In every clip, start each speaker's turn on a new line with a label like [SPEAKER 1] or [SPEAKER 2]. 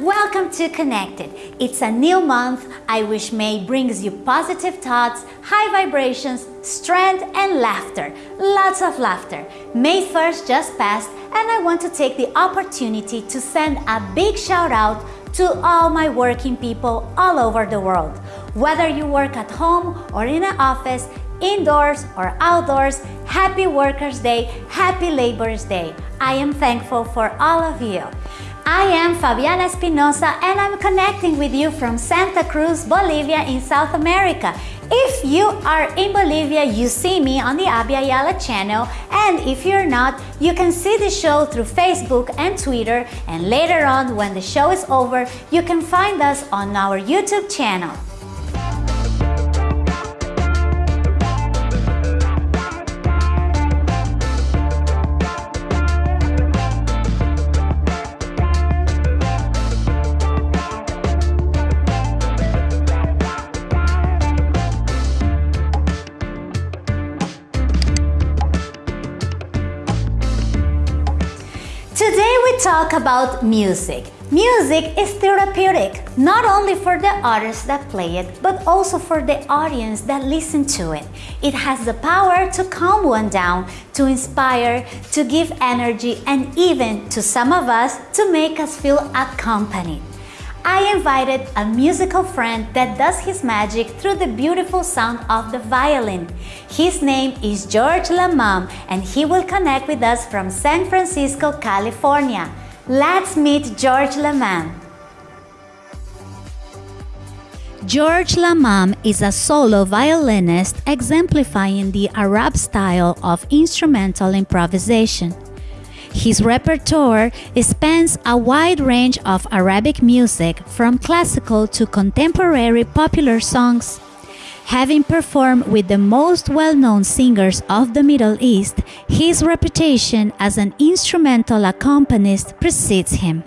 [SPEAKER 1] welcome to Connected. It's a new month. I wish May brings you positive thoughts, high vibrations, strength and laughter. Lots of laughter. May 1st just passed and I want to take the opportunity to send a big shout out to all my working people all over the world. Whether you work at home or in an office, indoors or outdoors, happy Workers' Day, happy Labor's Day. I am thankful for all of you. I am Fabiana Espinosa and I'm connecting with you from Santa Cruz, Bolivia in South America. If you are in Bolivia, you see me on the Abya Yala channel and if you're not, you can see the show through Facebook and Twitter and later on when the show is over, you can find us on our YouTube channel. Talk about music. Music is therapeutic, not only for the artists that play it, but also for the audience that listen to it. It has the power to calm one down, to inspire, to give energy, and even, to some of us, to make us feel accompanied. I invited a musical friend that does his magic through the beautiful sound of the violin. His name is George Lamam and he will connect with us from San Francisco, California. Let's meet George Lamam. George Lamam is a solo violinist exemplifying the Arab style of instrumental improvisation. His repertoire spans a wide range of Arabic music from classical to contemporary popular songs. Having performed with the most well-known singers of the Middle East, his reputation as an instrumental accompanist precedes him.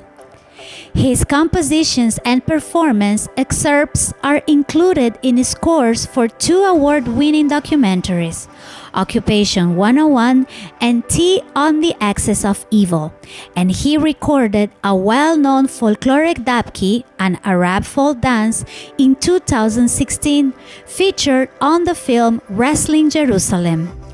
[SPEAKER 1] His compositions and performance excerpts are included in scores for two award-winning documentaries, Occupation 101 and Tea on the Axis of Evil, and he recorded a well-known folkloric dabki, an Arab folk dance, in 2016, featured on the film Wrestling Jerusalem.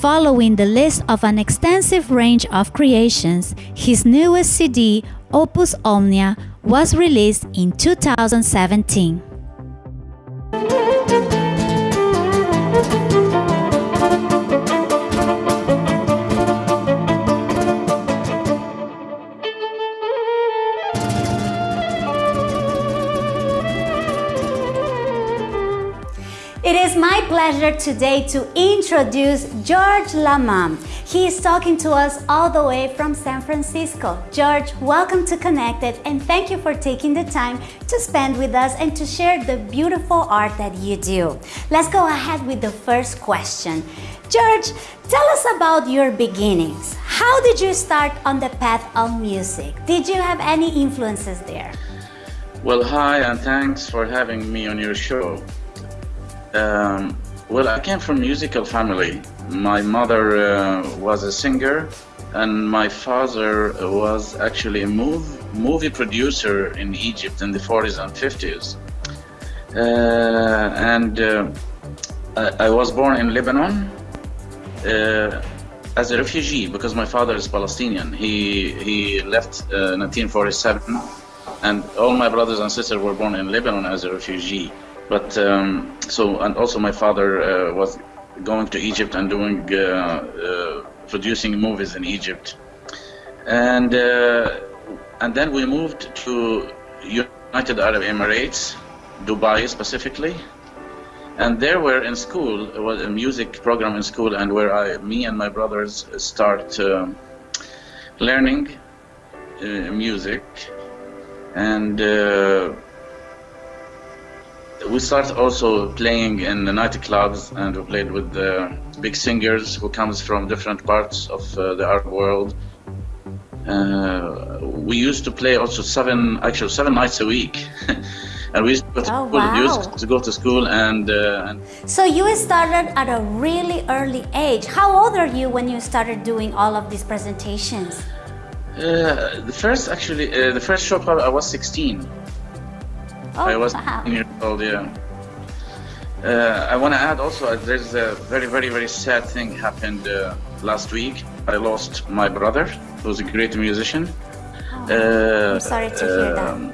[SPEAKER 1] Following the list of an extensive range of creations, his newest CD, Opus Omnia, was released in 2017. Pleasure today to introduce George Lamam. He is talking to us all the way from San Francisco. George, welcome to Connected and thank you for taking the time to spend with us and to share the beautiful art that you do. Let's go ahead with the first question. George, tell us about your beginnings. How did you start on the path of music? Did you have any influences there?
[SPEAKER 2] Well, hi and thanks for having me on your show. Um, well, I came from a musical family. My mother uh, was a singer and my father was actually a move, movie producer in Egypt in the 40s and 50s. Uh, and uh, I, I, was born in Lebanon uh, as a refugee because my father is Palestinian. He, he left 1947 uh, and all my brothers and sisters were born in Lebanon as a refugee. But um, so, and also my father uh, was going to Egypt and doing uh, uh, producing movies in Egypt, and uh, and then we moved to United Arab Emirates, Dubai specifically, and there we're in school. It was a music program in school, and where I, me and my brothers start um, learning uh, music, and uh, we started also playing in the nightclubs and we played with the big singers who comes from different parts of uh, the art world. Uh, we used to play also seven, actually seven nights a week. and we used to go to,
[SPEAKER 1] oh,
[SPEAKER 2] school,
[SPEAKER 1] wow.
[SPEAKER 2] used to, go to school and, uh, and...
[SPEAKER 1] So you started at a really early age. How old are you when you started doing all of these presentations?
[SPEAKER 2] Uh, the first, actually, uh, the first show I was 16.
[SPEAKER 1] Oh,
[SPEAKER 2] I was
[SPEAKER 1] wow.
[SPEAKER 2] 16 years old, yeah. Uh, I want to add also, uh, there's a very, very, very sad thing happened uh, last week. I lost my brother, who was a great musician.
[SPEAKER 1] Oh, I'm sorry to hear that.
[SPEAKER 2] Um,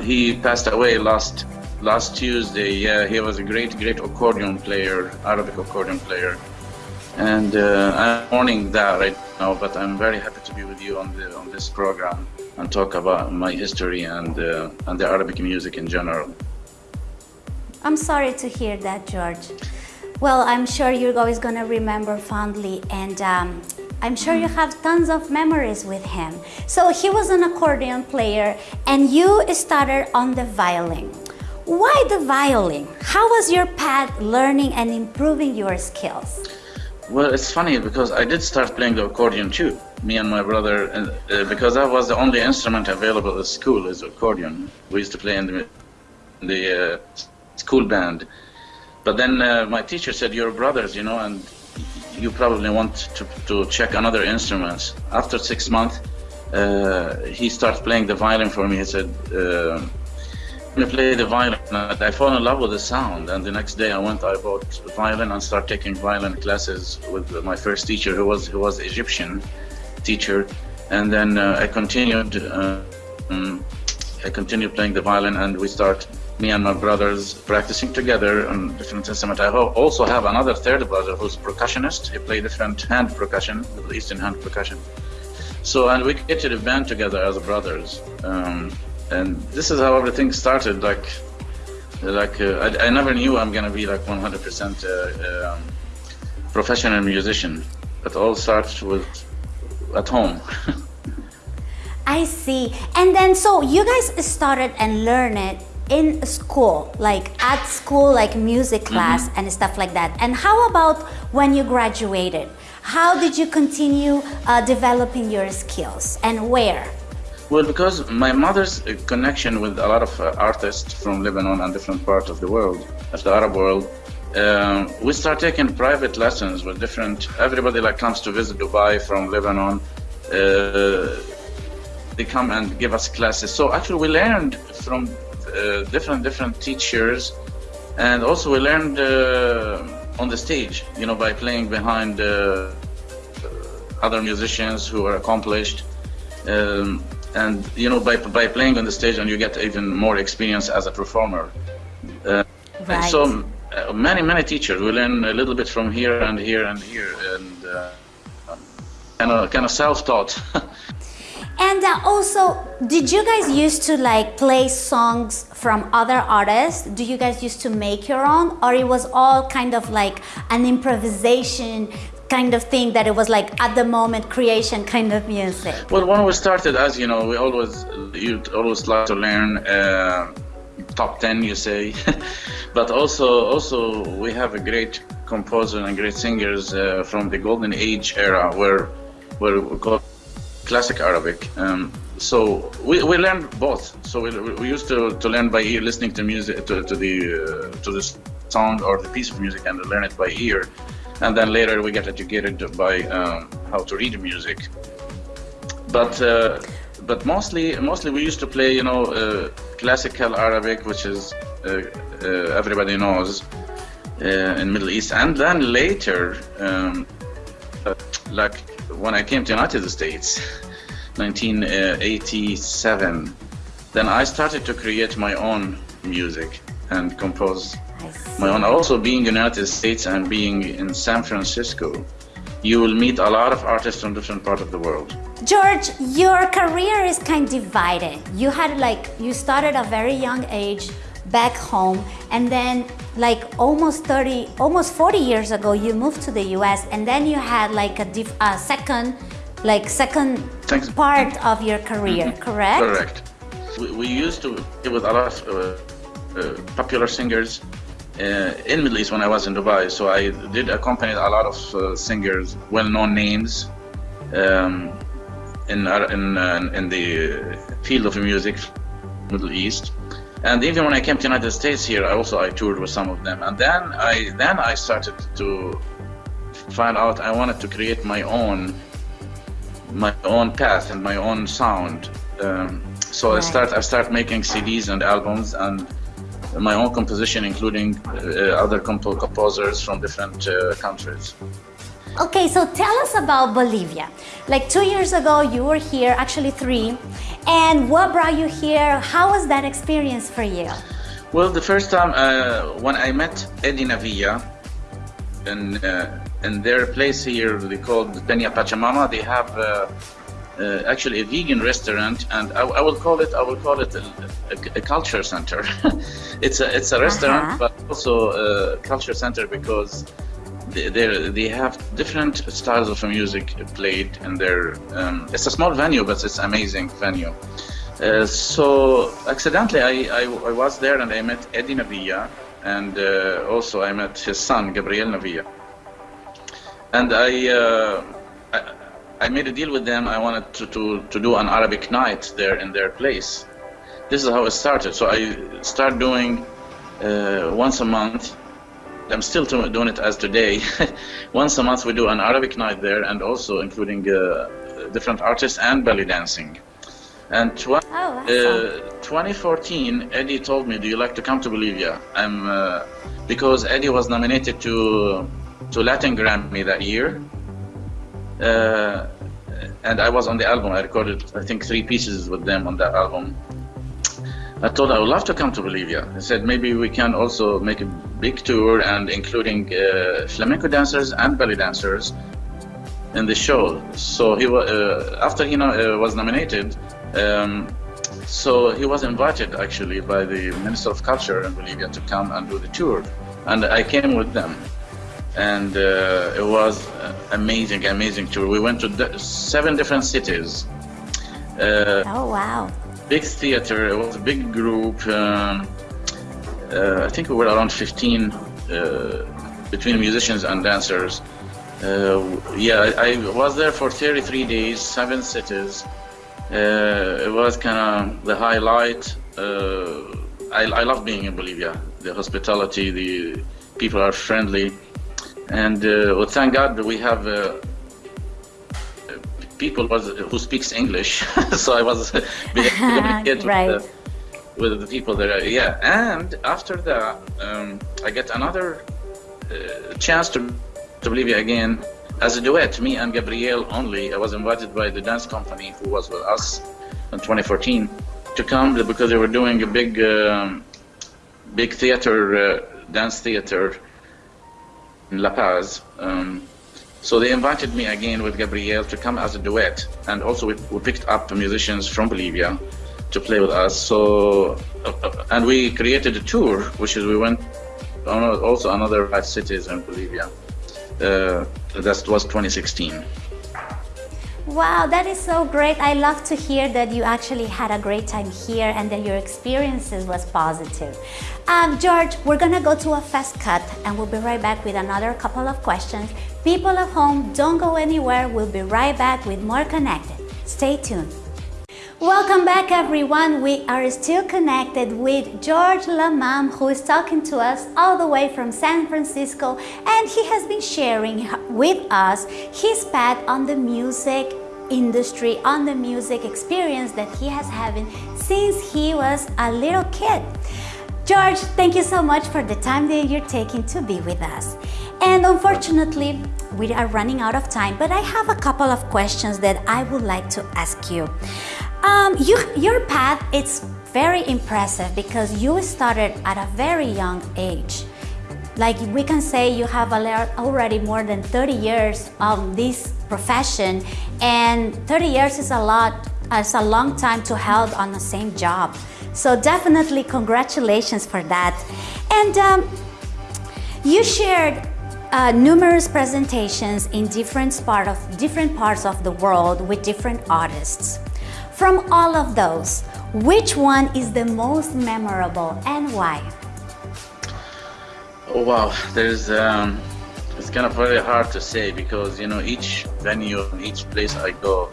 [SPEAKER 2] He passed away last last Tuesday. Yeah, he was a great, great accordion player, Arabic accordion player. And uh, I'm mourning that right now, but I'm very happy to be with you on the on this program and talk about my history and uh, and the Arabic music in general.
[SPEAKER 1] I'm sorry to hear that, George. Well, I'm sure you're always going to remember fondly, and um, I'm sure you have tons of memories with him. So he was an accordion player, and you started on the violin. Why the violin? How was your path learning and improving your skills?
[SPEAKER 2] Well, it's funny because I did start playing the accordion too. Me and my brother, and, uh, because that was the only instrument available at school is accordion. We used to play in the, in the uh, school band. But then uh, my teacher said, "You're brothers, you know, and you probably want to, to check another instruments." After six months, uh, he started playing the violin for me. He said. I play the violin. I fell in love with the sound, and the next day I went. I bought violin and started taking violin classes with my first teacher, who was who was Egyptian teacher, and then uh, I continued. Uh, um, I continued playing the violin, and we start me and my brothers practicing together on different instruments. I also have another third brother who's percussionist. He plays different hand percussion, Middle Eastern hand percussion. So, and we get to the band together as brothers. Um, and this is how everything started. Like, like uh, I, I never knew I'm gonna be like 100% uh, um, professional musician. It all starts with at home.
[SPEAKER 1] I see. And then, so you guys started and learned it in school, like at school, like music class and stuff like that. And how about when you graduated? How did you continue uh, developing your skills and where?
[SPEAKER 2] Well, because my mother's uh, connection with a lot of uh, artists from Lebanon and different parts of the world, of the Arab world, um, we start taking private lessons with different. Everybody like comes to visit Dubai from Lebanon. Uh, they come and give us classes. So actually, we learned from uh, different different teachers, and also we learned uh, on the stage. You know, by playing behind other musicians who are accomplished. Um, and you know by, by playing on the stage and you get even more experience as a performer. Uh,
[SPEAKER 1] Right.
[SPEAKER 2] so uh, many many teachers. We learn a little bit from here and here and here. And uh, kind of kind of self-taught.
[SPEAKER 1] And uh, also, did you guys used to like play songs from other artists? Do you guys used to make your own, or it was all kind of like an improvisation kind of thing that it was like at the moment creation kind of music?
[SPEAKER 2] well when we started as you know we always you always like to learn uh, top 10 you say. But also also we have a great composer and great singers uh, from the golden age era where where we call classic arabic. Um, so we, we learned both. So we, we used to, to learn by ear listening to music to, to the uh, to the song or the piece of music and learn it by ear and then later we get educated by um, how to read music. But uh, but mostly mostly we used to play you know uh, classical Arabic, which is uh, uh, everybody knows uh, in Middle East, and then later, um, like when I came to United States, 1987, then I started to create my own music and compose Own. Also, being in United States and being in San Francisco, you will meet a lot of artists from different parts of the world.
[SPEAKER 1] George, your career is kind of divided. You had like you started a very young age back home and then like almost 30 almost 40 years ago you moved to the US and then you had like a, a second like second
[SPEAKER 2] Thanks.
[SPEAKER 1] part of your career, correct?
[SPEAKER 2] Correct. We, we used to with a lot of uh, uh, popular singers uh, in Middle East when I was in Dubai. So I did accompany a lot of uh, singers, well-known names um, in in uh, in the field of music, Middle East. And even when I came to United States here, I also I toured with some of them. And then I then I started to find out I wanted to create my own my own path and my own sound. Um, so right. I start I start making CDs and albums and my own composition, including uh, other comp composers from different uh, countries.
[SPEAKER 1] Okay, so tell us about Bolivia. Like two years ago, you were here, actually three, and what brought you here? How was that experience for you?
[SPEAKER 2] Well, the first time uh, when I met Eddie Navia, in, uh, in their place here, they called Peña Pachamama, they have uh, uh, actually a vegan restaurant, and I, I, will call it I will call it a, a, a culture center. it's a it's a restaurant, -huh. but also a culture center because they they have different styles of music played in there. Um, it's a small venue, but it's amazing venue. Uh, so accidentally, I, I, I, was there and I met Eddie Navia, and uh, also I met his son Gabriel Navia. And I, uh, I, made a deal with them. I wanted to, to, to do an Arabic night there in their place. This is how it started. So I start doing uh, once a month I'm still doing it as today. Once a month we do an Arabic night there and also including uh, different artists and belly dancing. And tw oh, uh, 2014, Eddie told me, do you like to come to Bolivia? I'm, uh, because Eddie was nominated to, to Latin Grammy that year. Uh, and I was on the album. I recorded, I think, three pieces with them on that album. I told I would love to come to Bolivia. I said maybe we can also make a big tour and including uh, flamenco dancers and belly dancers in the show. So he uh, after he uh, was nominated, um, so he was invited actually by the Minister of Culture in Bolivia to come and do the tour, and I came with them, and uh, it was amazing, amazing tour. We went to seven different cities.
[SPEAKER 1] Uh, oh wow!
[SPEAKER 2] big theater. It was a big group. Um, uh, I think we were around 15 uh, between musicians and dancers. Uh, yeah, I, I, was there for 33 days, seven cities. Uh, it was kind of the highlight. Uh, I, I love being in Bolivia. The hospitality, the people are friendly. And uh, well, thank God we have people was, who speaks English, so I was
[SPEAKER 1] communicating right.
[SPEAKER 2] with, the, with the people there. Yeah, and after that, um, I get another uh, chance to to Bolivia again as a duet, me and Gabriel only. I was invited by the dance company who was with us in 2014 to come because they were doing a big, um, big theater, uh, dance theater in La Paz. Um, so they invited me again with Gabriel to come as a duet, and also we, we picked up musicians from Bolivia to play with us. So, uh, and we created a tour, which is we went on also another five cities in Bolivia. Uh, that was 2016.
[SPEAKER 1] Wow, that is so great. I love to hear that you actually had a great time here and that your experiences was positive. Um, George, we're gonna go to a fast cut and we'll be right back with another couple of questions. People at home, don't go anywhere. We'll be right back with more Connected. Stay tuned. Welcome back everyone. We are still connected with George Lamam who is talking to us all the way from San Francisco and he has been sharing with us his path on the music industry, on the music experience that he has having since he was a little kid. George, thank you so much for the time that you're taking to be with us. And unfortunately, we are running out of time, but I have a couple of questions that I would like to ask you. Um, you, your path it's very impressive because you started at a very young age. Like we can say you have already more than 30 years of this profession and 30 years is a lot, it's a long time to held on the same job. So definitely congratulations for that. And um, you shared uh, numerous presentations in different, part of, different parts of the world with different artists. From all of those, which one is the most memorable and why?
[SPEAKER 2] Oh wow, there's um, it's kind of very hard to say because you know each venue, each place I go,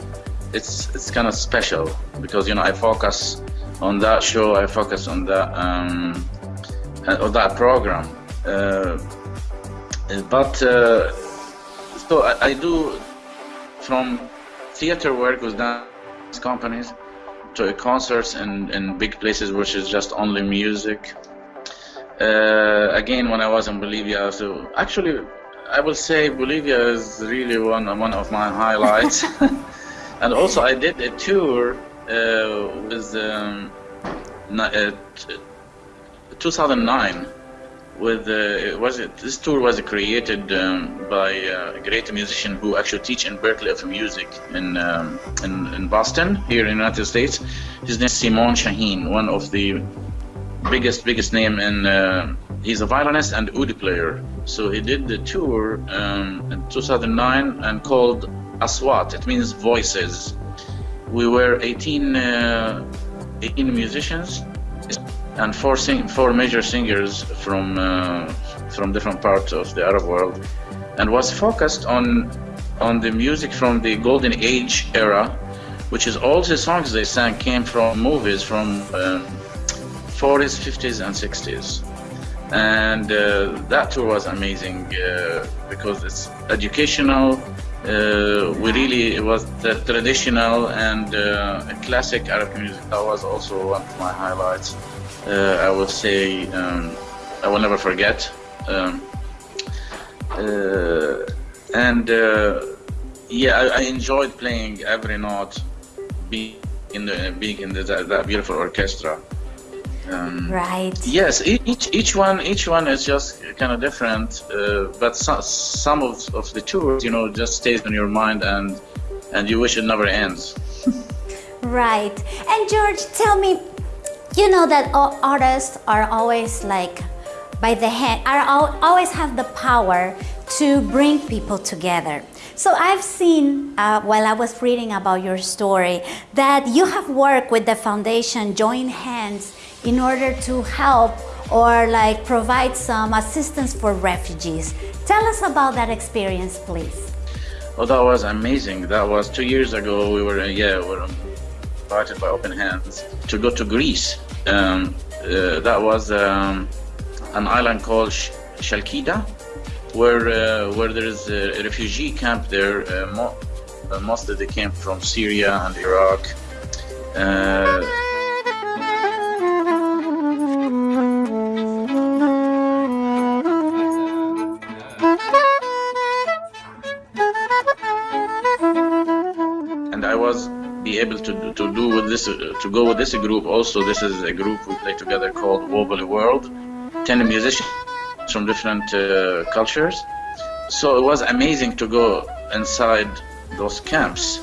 [SPEAKER 2] it's it's kind of special because you know I focus on that show, I focus on that um, uh, on that program. Uh, but uh, so I, I do from theater work was dance companies, to concerts and in big places which is just only music. Uh, again, when I was in Bolivia, so actually, I will say Bolivia is really one one of my highlights. and also, I did a tour uh, with um, uh, 2009 with uh, was it this tour was created um, by a great musician who actually teach in Berklee of music in, um, in, in Boston here in the United States. His name is Simon Shaheen, one of the biggest biggest name in. Uh, he's a violinist and oud player. So he did the tour um, in 2009 and called Aswat. It means voices. We were 18, uh, 18 musicians and four, sing- four major singers from uh, from different parts of the Arab world, and was focused on on the music from the Golden Age era, which is all the songs they sang came from movies from um, 40s, 50s, and 60s. And uh, that tour was amazing uh, because it's educational. Uh, we really it was the traditional and uh, classic Arab music. That was also one of my highlights uh, I will say um, I will never forget. Um, uh, and uh, yeah, I, I, enjoyed playing every note, being in the being in the, that, that beautiful orchestra.
[SPEAKER 1] Um, right.
[SPEAKER 2] Yes, each each one each one is just kind of different, uh, but so, some of, of the tours, you know, just stays in your mind and and you wish it never ends.
[SPEAKER 1] right. And George, tell me, you know that artists are always like by the hand are always have the power to bring people together. So i've seen uh, while i was reading about your story that you have worked with the foundation join hands in order to help or like provide some assistance for refugees. Tell us about that experience please.
[SPEAKER 2] Well that was amazing. That was two years ago. We were yeah we were invited by Open Hands to go to Greece. Um, uh, that was um, an island called Sh- Shalkida, where uh, where there is a refugee camp there. Uh, mo- uh, mostly they came from Syria and Iraq. Uh, and I was be able to, this, to go with this group also. This is a group we play together called Wobbly World, 10 musicians from different uh, cultures. So it was amazing to go inside those camps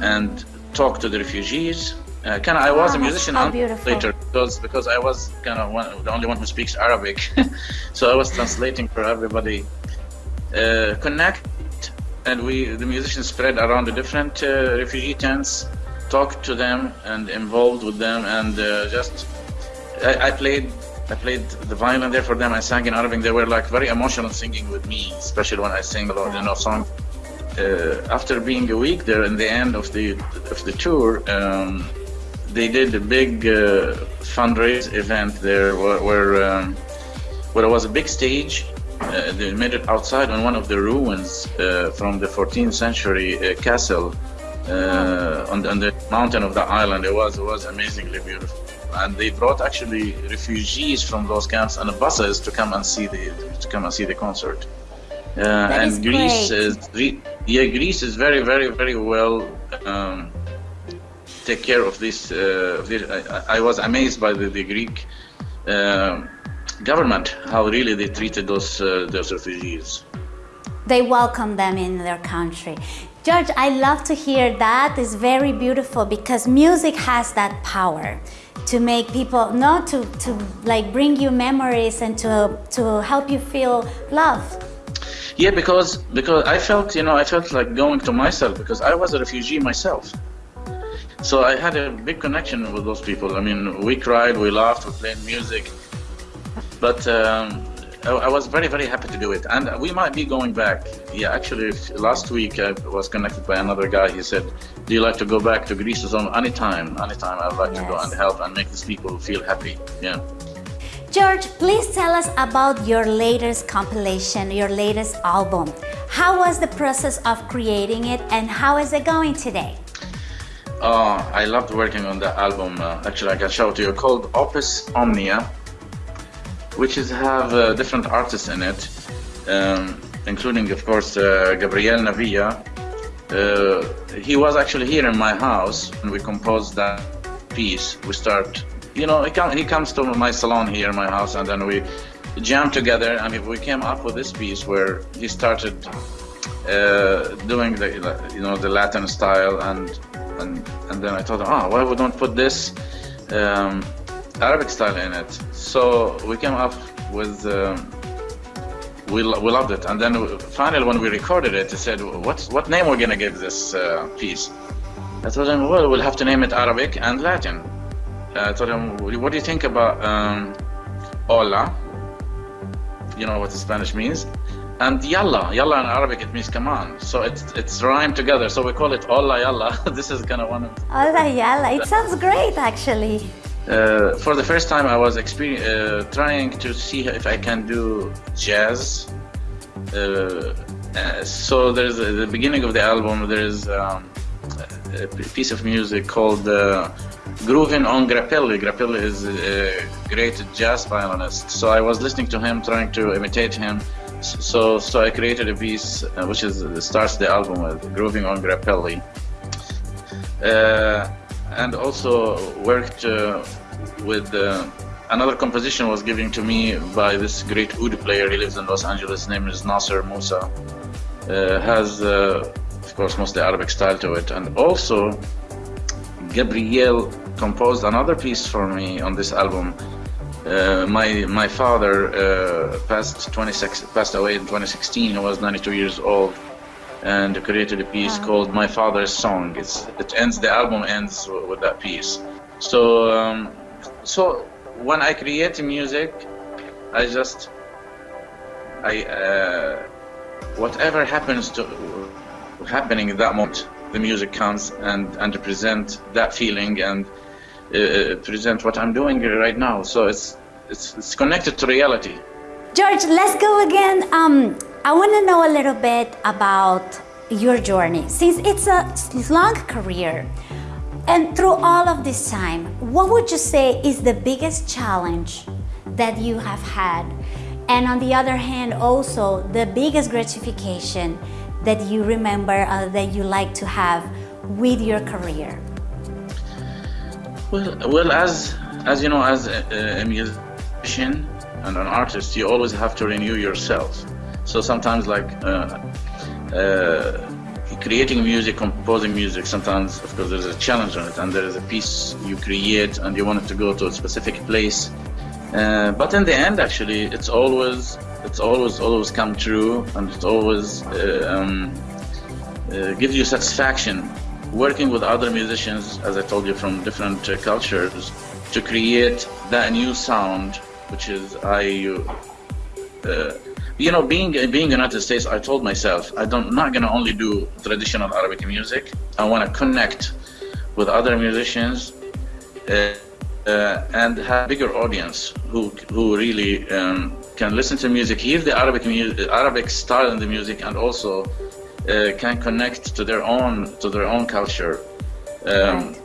[SPEAKER 2] and talk to the refugees. Uh, kind of, I was a musician
[SPEAKER 1] later
[SPEAKER 2] because because I was kind of one, the only one who speaks Arabic, so I was translating for everybody. Uh, connect and we the musicians spread around the different uh, refugee tents talked to them and involved with them and uh, just I, I, played I played the violin there for them. I sang in Arabic. They were like very emotional singing with me especially when I sing a lot you know songs uh, after being a week there in the end of the of the tour um, they did a big uh, fundraise event there where where, um, where it was a big stage uh, they made it outside on one of the ruins uh, from the 14th century uh, castle uh, on, on, the mountain of the island. It was it was amazingly beautiful, and they brought actually refugees from those camps on buses to come and see the to come and see the concert.
[SPEAKER 1] Uh, and
[SPEAKER 2] is Greece is yeah Greece is very very very well. Um, take care of this. Uh, this I, I, was amazed by the, the Greek um, government how really they treated those uh, those refugees.
[SPEAKER 1] They welcomed them in their country. George, I love to hear that. It's very beautiful because music has that power to make people not to, to like bring you memories and to to help you feel love.
[SPEAKER 2] Yeah, because because I felt you know I felt like going to myself because I was a refugee myself. So I had a big connection with those people. I mean, we cried, we laughed, we played music, but um, I, was very very happy to do it and we might be going back yeah actually last week i was connected by another guy he said do you like to go back to greece zone anytime anytime i'd like yes. to go and help and make these people feel happy yeah
[SPEAKER 1] George, please tell us about your latest compilation, your latest album. How was the process of creating it and how is it going today?
[SPEAKER 2] Oh, I loved working on the album. Uh, actually, I can show it to you. Called Opus Omnia, which is have uh, different artists in it, um, including, of course, uh, Gabriel Navia. Uh, he was actually here in my house, and we composed that piece. We start, you know, he, come, he comes to my salon here in my house, and then we jam together, and we came up with this piece where he started uh, doing the, you know, the Latin style, and and and then I thought, oh, why we don't put this. Um, Arabic style in it. So we came up with, um, we, we loved it. And then finally when we recorded it, he said, what, what name we're gonna give this uh, piece? I told him, well, we'll have to name it Arabic and Latin. Uh, I told him, what do you think about um, hola? You know what the Spanish means? And yalla, yalla in Arabic it means come on. So it's it's rhymed together. So we call it hola yalla. this is kind of one of.
[SPEAKER 1] Hola yalla. It sounds great actually.
[SPEAKER 2] Uh, for the first time, I was uh, trying to see if I can do jazz. Uh, uh so there's the beginning of the album. There's um, a piece of music called uh, "Grooving on Grappelli." Grappelli is a great jazz violinist. So I was listening to him, trying to imitate him. So so I created a piece uh, which is starts the album with "Grooving on Grappelli." and also worked uh, with uh, another composition was given to me by this great oud player. He lives in Los Angeles. His name is Nasser Musa. Uh, has, uh, of course, mostly Arabic style to it. And also, Gabriel composed another piece for me on this album. Uh, my my father uh, passed 26 passed away in 2016. He was 92 years old and created a piece wow. called My Father's Song. It's, it ends, the album ends with that piece. So, um, so when I create music, I just, I, uh, whatever happens to happening in that moment, the music comes and, and represent that feeling and uh, present what I'm doing right now. So it's, it's, it's connected to reality.
[SPEAKER 1] George, let's go again. Um, I want to know a little bit about your journey. Since it's a long career, and through all of this time, what would you say is the biggest challenge that you have had? And on the other hand, also the biggest gratification that you remember uh, that you like to have with your career?
[SPEAKER 2] Well, well, as as you know, as a, a musician, and an artist, you always have to renew yourself. So sometimes, like uh, uh, creating music, composing music, sometimes, of course, there's a challenge on it, and there is a piece you create, and you want it to go to a specific place. Uh, but in the end, actually, it's always it's always always come true, and it always uh, um, uh, gives you satisfaction working with other musicians, as I told you, from different uh, cultures, to create that new sound which is I, uh, you know, being being United States, I told myself I don't not gonna only do traditional Arabic music. I want to connect with other musicians uh, uh, and have bigger audience who who really um, can listen to music, hear the Arabic music, Arabic style in the music, and also uh, can connect to their own to their own culture. Um,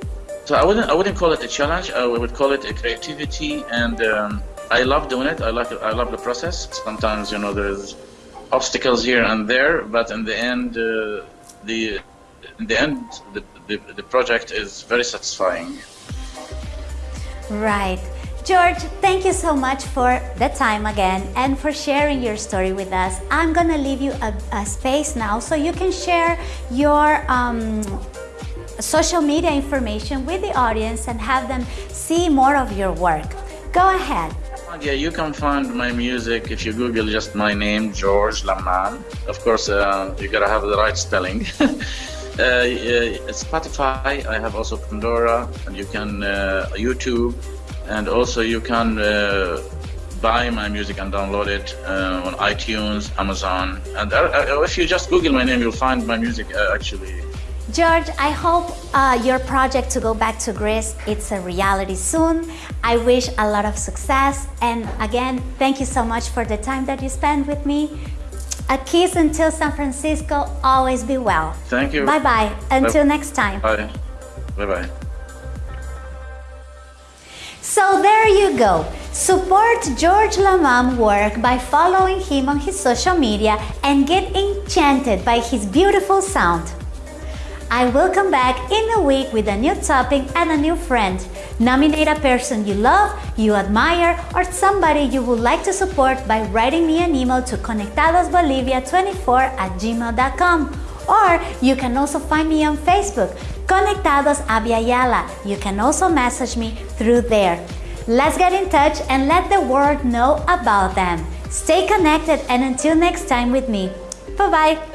[SPEAKER 2] so I wouldn't I wouldn't call it a challenge. I would call it a creativity and. Um, I love doing it. I like I love the process. Sometimes you know there's obstacles here and there, but in the end, uh, the in the end the, the, the project is very satisfying.
[SPEAKER 1] Right. George, thank you so much for the time again and for sharing your story with us. I'm gonna leave you a, a space now so you can share your um, social media information with the audience and have them see more of your work. Go ahead.
[SPEAKER 2] Yeah, you can find my music if you Google just my name, George Lamam. Of course, uh, you gotta have the right spelling. uh, Spotify, I have also Pandora, and you can uh, YouTube, and also you can uh, buy my music and download it uh, on iTunes, Amazon, and uh, if you just Google my name, you'll find my music actually
[SPEAKER 1] George, I hope uh, your project to go back to Greece, it's a reality soon. I wish a lot of success. And again, thank you so much for the time that you spent with me. A kiss until San Francisco. Always be well.
[SPEAKER 2] Thank you.
[SPEAKER 1] Bye-bye. Until Bye. next time.
[SPEAKER 2] Bye. Bye-bye.
[SPEAKER 1] So there you go. Support George Lamam work by following him on his social media and get enchanted by his beautiful sound. I will come back in a week with a new topic and a new friend. Nominate a person you love, you admire, or somebody you would like to support by writing me an email to conectadosbolivia24 at gmail.com. Or you can also find me on Facebook, Conectados Abya Yala. You can also message me through there. Let's get in touch and let the world know about them. Stay connected and until next time with me. Bye bye.